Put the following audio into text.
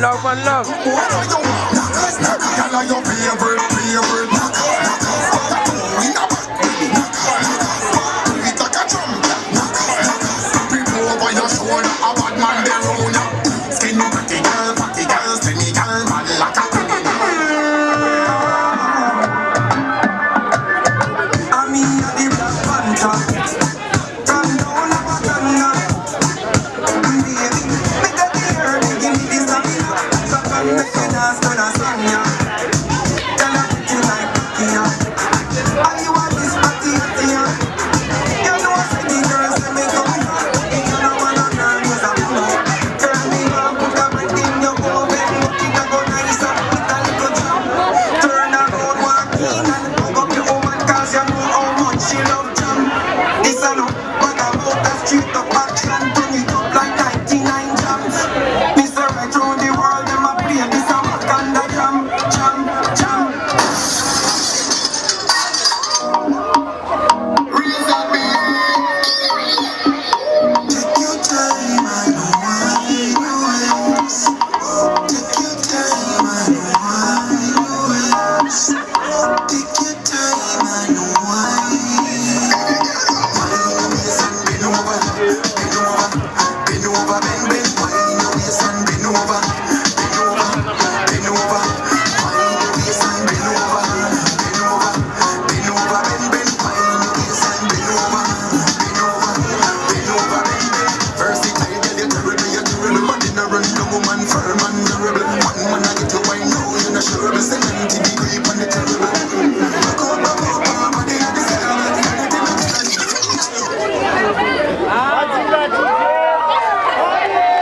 and love. What are your favorite?